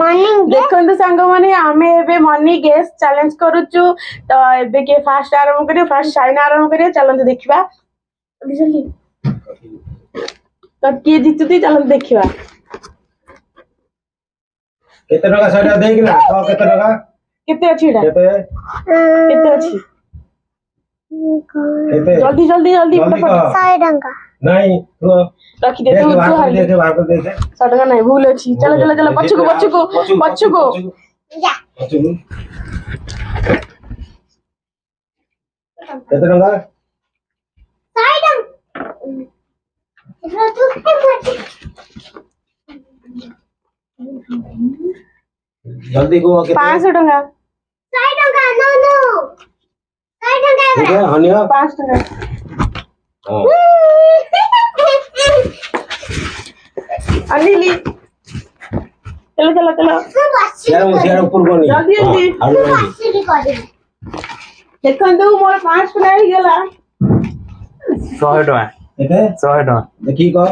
Morning ଦେଖନ୍ତୁ ସାଙ୍ଗମାନେ ଆମେ ଏବେ ମର୍ଣ୍ଣିଂ ଗେସ୍ ଚ୍ୟାଲେଞ୍ଜ କରୁଛୁ ତ ଏବେ କିଏ ଫାଷ୍ଟ ଆରମ୍ଭ କରିବ ଫାଷ୍ଟ ସାଇନା ଆରମ୍ଭ କରିବା ଚାଲନ୍ତୁ ଦେଖିବା ତ କିଏ ଜିତୁଛି ଚାଲନ୍ତୁ ଦେଖିବା କେତେ ଟଙ୍କା ସେଇଟା ଦେଇକିନା କହ କେତେ ଟଙ୍କା କେତେ ଅଛି ଏଟା କେତେ କେତେ ଅଛି ଜଲ୍ଦି ଜଲ୍ଦି ଜଲ୍ଦି 100 ଟଙ୍କା नहीं तो रखी देते हो तो हाल देते भाग देते सटका नहीं भूल छी चलो चलो चलो बच्चू को बच्चू को बच्चू को कितने नंबर साइडम जल्दी को पाँच सौ टका साठ टका नो नो साठ टका पाँच टका Oh. अनिली चलो चलो चलो यार वो यार ऊपर को नहीं जल्दी जल्दी देखो तो मोर 5 टका हो गेला 100 टका एते 100 टका देखी को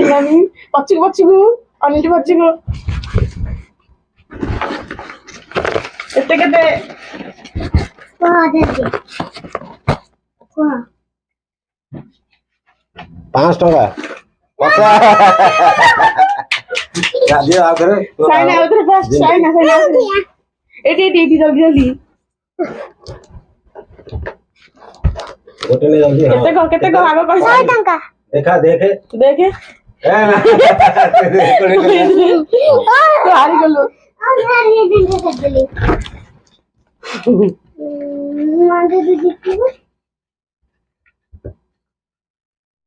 एलानी पछी पछी को अनिली पछी को एते केते हां दे दे पांच टका पक्का आ आ करे साइन साइन साइन जल्दी जल्दी जल्दी कितने कितने को को आगे देखा देखे देखे हारी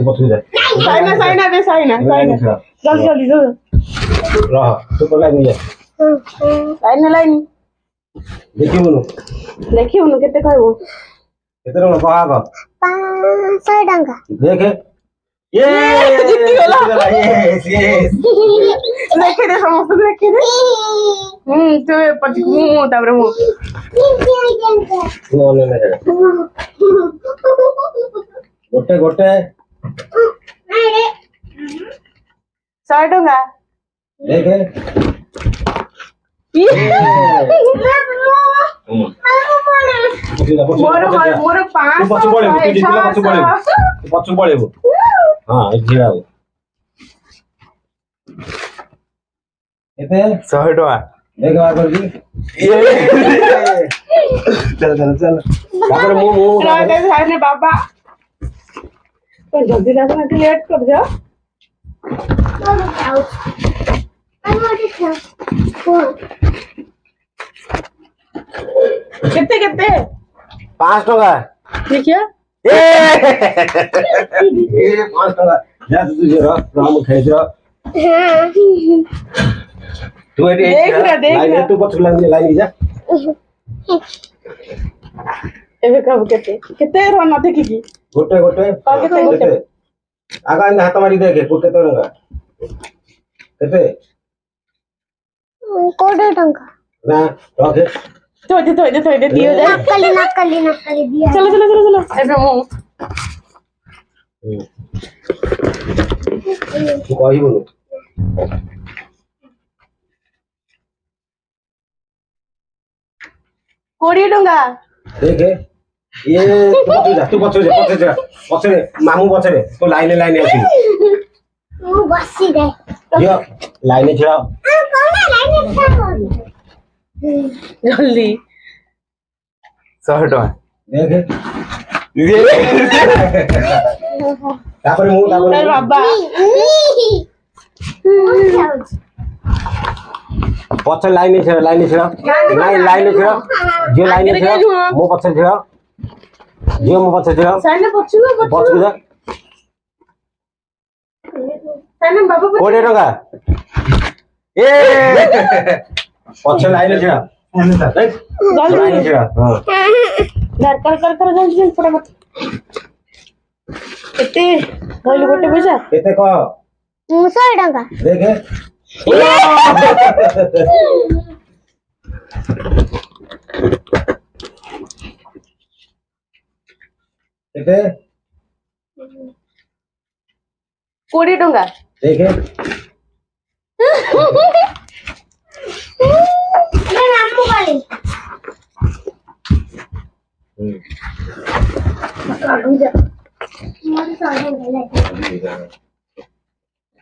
রাখতে পছন্দ যায় চাই না চাই না বে চাই না চাই না জলদি জলদি জল রাহ তো বলে নি যায় লাইন লাইন দেখি মনু দেখি মনু কেতে কইবো কেতে মনু পাহা গো 500 টাকা দেখে ये जीती वाला यस গোটে গোটে सौ टूंगा देखे মোর মোর 500 পাঁচু পড়েব তুই দিলা পাঁচু পড়েব পাঁচু পড়েব হ্যাঁ এই ঝিড়াও এতে 100 টাকা দেখ আর করবি চল চল চল তারপরে মু মু বাবা पर तो जल्दी ना जाना लेट कर जा I want it out. I want it कितने कितने पाँच टका ठीक है ये पाँच टका जा तू जरा राम खाई जा तू ये देख रहा देख रहा तू बस लग लाइन जा ये कब कहते कितने रोना देखी ଗୋଟେ ଗୋଟେ କେତେ ଆଗ ଏମିତି ହାତ ମାରି ଦେଖେ କେତେ ଟଙ୍କା କେତେ କୋଡ଼ିଏ ଟଙ୍କା ନା ରଖେ ଥୋଇ ଦେ ଥୋଇ ଦେ ଥୋଇ ଦେ ଦିଅ ଯାଏ ନକଲି ନକଲି ନକଲି ଦିଅ ଚଲ ଚଲ ଚଲ ଚଲ ଏବେ ମୁଁ ତୁ କହିବୁନୁ କୋଡ଼ିଏ ଟଙ୍କା ଦେଖେ ଏ ତୁ ଯା ତୁ ପଛରେ ଯା ପଛରେ ଯା ପଛରେ ମାମୁଁ ପଛରେ ତୁ ଲାଇନେ ଲାଇନେ ଆସିବୁ ମୁଁ ବସିରେ ଝିଅ ଲାଇନେ ଛିଡ଼ା ଜଲ୍ଦି ଶହେ ଟଙ୍କା ତାପରେ ମୁଁ ତାପରେ ବାବା ପଛ ଲାଇନ ଛିଡ଼ ଲାଇନ ଛିଡ଼ ଲାଇନ ଲାଇନ ଛିଡ଼ ଝିଅ ଲାଇନ ଛିଡ଼ ମୋ ପଛରେ ଛିଡ଼ జియో మొబైల్ సెట్ పచ్చుదా కోటి టଙ୍କା ఏ ପଛରେ ଆଇଲେ ଛିଡ଼ା ଦରକାର ଦରକାର ଯାଉଛି ପୁରା ମତେ କେତେ କହିଲୁ ଗୋଟେ ପଇସା କେତେ କହ କେତେ କୋଡ଼ିଏ ଟଙ୍କା ଦେଖେ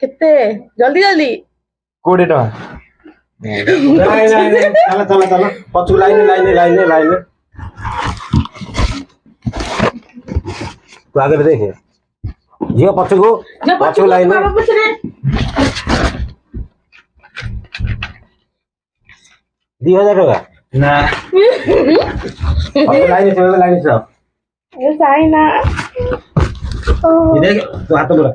କେତେ ଜଲ୍ଦି ଜଲ୍ଦି କୋଡ଼ିଏ ଟଙ୍କା ନାଇଁ ନାଇଁ ଚାଲ ଚାଲ ଚାଲ ପଛକୁ ଲାଇନ ଲାଇନ ଲାଇନ ଲାଇନ ଆଗରେ ଦେଖେ ଝିଅ ପଛକୁ ପଛକୁ ଲାଇନ ଦି ହଜାର ଟଙ୍କା ନା ଲାଇନ ଲାଇନ ସାଇନା ଦେଖ ତୁ ହାତ ପୁରା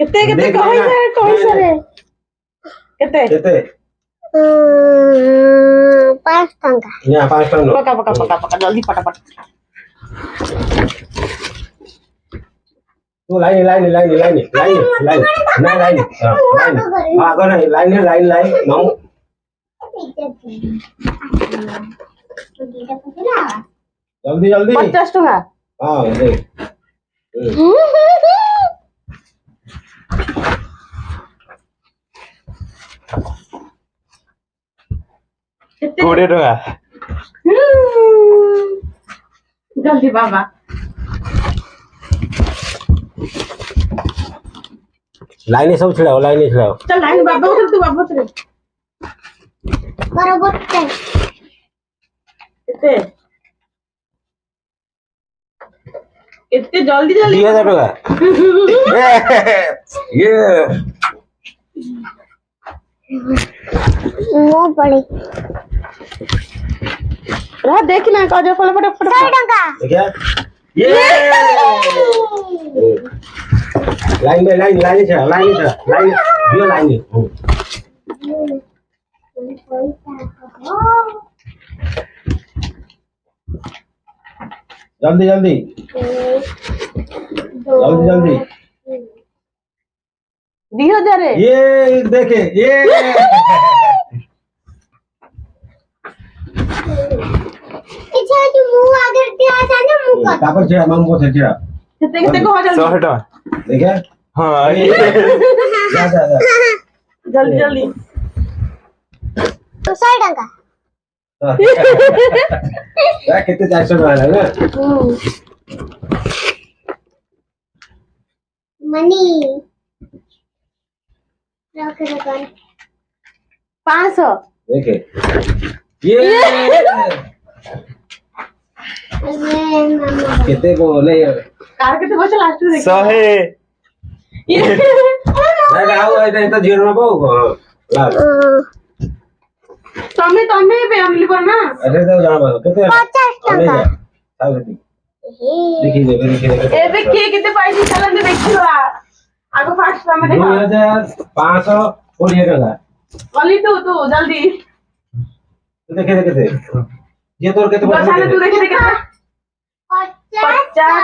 କେତେ କେତେ କହିସାରେ କହିସାରେ କେତେ କେତେ Hmm, pas ya, Pakai, pakai, pakai, pakai. Jadi pada Tuh lain, lain, lain, lain, lain, lain, lain, lain, lain, lain, lain, lain, Jadi, jadi. Pas tangga. Ah, ini. କୋଡ଼ିଏ ଟଙ୍କା ଜଲ୍ଦି ବାବା ଲାଇନ ସବୁ ଛିଡ଼ାଅ ଲାଇନ ଛିଡ଼ାଅ ଲାଇନ ବାବା ତୁ ବାବା ମୋର ଗୋଟେ କେତେ ଏତେ ଜଲ୍ଦି ଜଲ୍ଦି ଦୁଇ ହଜାର ଟଙ୍କା ମୋ ପଡ଼େ रहा देख ना का जो फल फट फट सौ टका देखिए ये लाइन में लाइन लाइन छ लाइन छ लाइन यो लाइन जल्दी जल्दी जल्दी जल्दी दियो जा रे ये देखे ये তারপর ছেড়া মাম কোথায় ছেড়া হটা দেখে हाँ जल्दी जल्दी तो सौ टका हाँ। कितने चार सौ टका है ना हम्म। मनी पाँच सौ देखे ये केते बोले कार केते बस लास्ट में देखो 100 ना गाओ এটা এটা জিরো না পাও তুমি তুমি ফ্যামিলি পর না আরে দাও জানা বলো কেতে 50 টাকা তাও দেখি দেখি দেবে দেখি এ দেখি কেতে পাইছি চালান দে দেখিও আগো ফার্স্ট সামনে দেখো 2500 কোটি টাকা বলি তো তো জলদি দেখে দেখে যে তোর কে তোমার সামনে তুই দেখে দেখে পঞ্চাশ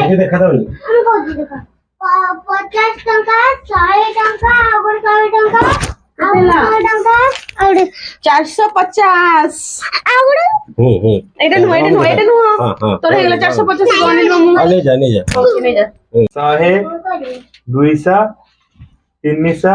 দেখে দেখা দাও আমি বলছি দেখো পঞ্চাশ টাকা ছয় টাকা আবার ছয় টাকা চারশো পঞ্চাশ এটা নো এটা নো এটা নো হ্যাঁ, হ্যাঁ। তোর হয়ে গেল চারশো পঞ্চাশ হ্যাঁ, নিয়ে যা নিয়ে যা শহে দুইশা তিনশা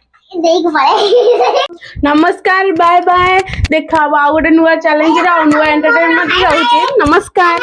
नमस्कार बाय बाय देखा आउ चैलेंज नमस्कार